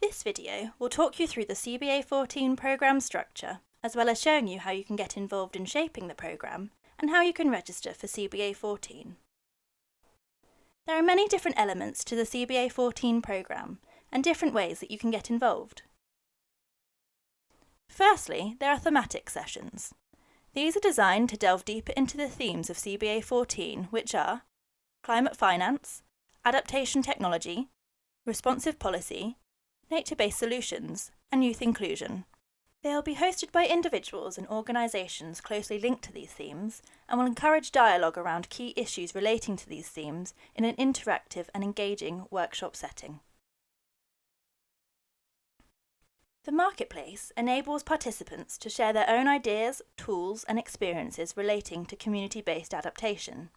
This video will talk you through the CBA 14 programme structure, as well as showing you how you can get involved in shaping the programme and how you can register for CBA 14. There are many different elements to the CBA 14 programme and different ways that you can get involved. Firstly, there are thematic sessions. These are designed to delve deeper into the themes of CBA 14, which are climate finance, adaptation technology, responsive policy, nature-based solutions, and youth inclusion. They will be hosted by individuals and organisations closely linked to these themes and will encourage dialogue around key issues relating to these themes in an interactive and engaging workshop setting. The Marketplace enables participants to share their own ideas, tools and experiences relating to community-based adaptation.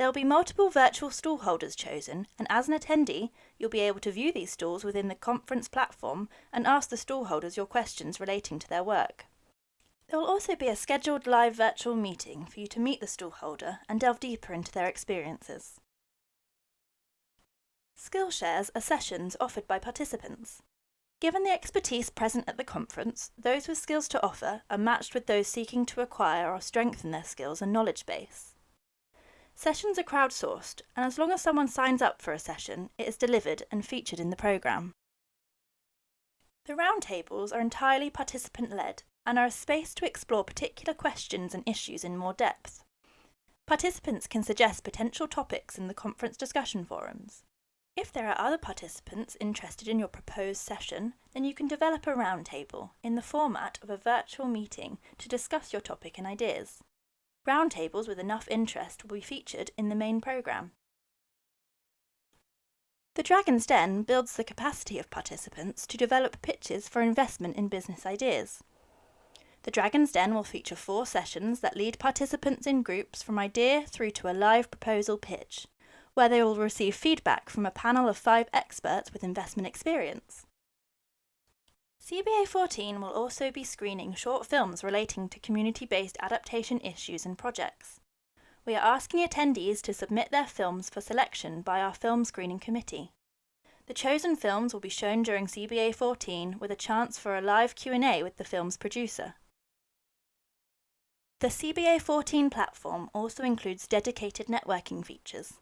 There will be multiple virtual stall holders chosen, and as an attendee, you'll be able to view these stalls within the conference platform and ask the stall holders your questions relating to their work. There will also be a scheduled live virtual meeting for you to meet the stall holder and delve deeper into their experiences. Skillshares are sessions offered by participants. Given the expertise present at the conference, those with skills to offer are matched with those seeking to acquire or strengthen their skills and knowledge base. Sessions are crowdsourced, and as long as someone signs up for a session, it is delivered and featured in the programme. The roundtables are entirely participant-led and are a space to explore particular questions and issues in more depth. Participants can suggest potential topics in the conference discussion forums. If there are other participants interested in your proposed session, then you can develop a roundtable in the format of a virtual meeting to discuss your topic and ideas. Roundtables with enough interest will be featured in the main programme. The Dragon's Den builds the capacity of participants to develop pitches for investment in business ideas. The Dragon's Den will feature four sessions that lead participants in groups from idea through to a live proposal pitch, where they will receive feedback from a panel of five experts with investment experience. CBA 14 will also be screening short films relating to community-based adaptation issues and projects. We are asking attendees to submit their films for selection by our film screening committee. The chosen films will be shown during CBA 14 with a chance for a live Q&A with the film's producer. The CBA 14 platform also includes dedicated networking features.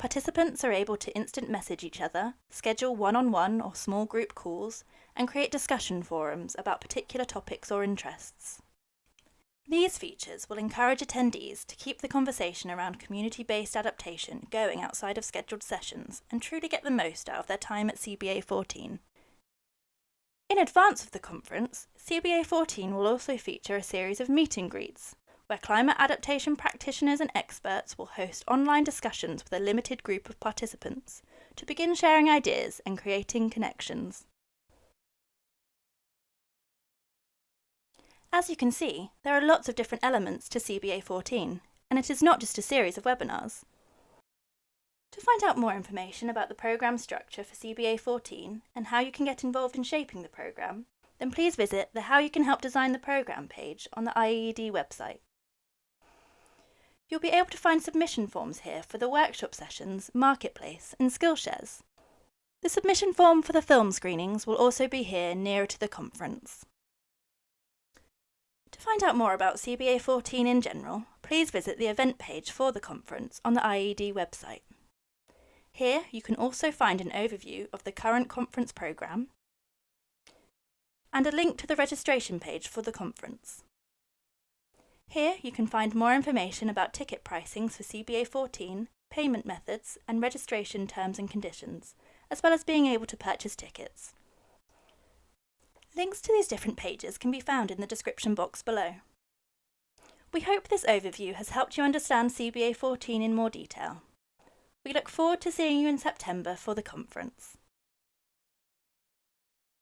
Participants are able to instant message each other, schedule one-on-one -on -one or small group calls, and create discussion forums about particular topics or interests. These features will encourage attendees to keep the conversation around community-based adaptation going outside of scheduled sessions and truly get the most out of their time at CBA 14. In advance of the conference, CBA 14 will also feature a series of meet and greets, where climate adaptation practitioners and experts will host online discussions with a limited group of participants to begin sharing ideas and creating connections. As you can see, there are lots of different elements to CBA 14, and it is not just a series of webinars. To find out more information about the programme structure for CBA 14 and how you can get involved in shaping the programme, then please visit the How You Can Help Design the Programme page on the IIED website. You'll be able to find submission forms here for the workshop sessions, Marketplace and Skillshares. The submission form for the film screenings will also be here nearer to the conference. To find out more about CBA 14 in general, please visit the event page for the conference on the IIED website. Here you can also find an overview of the current conference programme and a link to the registration page for the conference. Here you can find more information about ticket pricings for CBA 14, payment methods and registration terms and conditions, as well as being able to purchase tickets. Links to these different pages can be found in the description box below. We hope this overview has helped you understand CBA 14 in more detail. We look forward to seeing you in September for the conference.